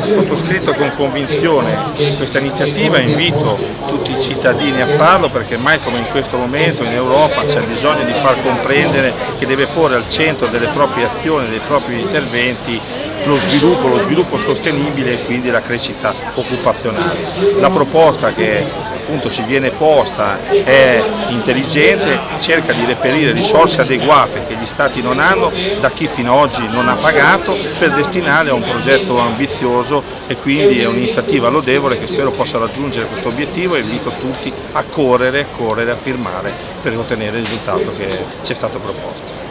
Ho sottoscritto con convinzione questa iniziativa invito tutti i cittadini a farlo perché mai come in questo momento in Europa c'è bisogno di far comprendere che deve porre al centro delle proprie azioni, dei propri interventi lo sviluppo, lo sviluppo sostenibile e quindi la crescita occupazionale. La proposta che appunto ci viene posta è intelligente, cerca di reperire risorse adeguate che gli Stati non hanno da chi fino ad oggi non ha pagato per destinare a un progetto ambizioso e quindi è un'iniziativa lodevole che spero possa raggiungere questo obiettivo e invito tutti a correre, correre, a firmare per ottenere il risultato che ci è stato proposto.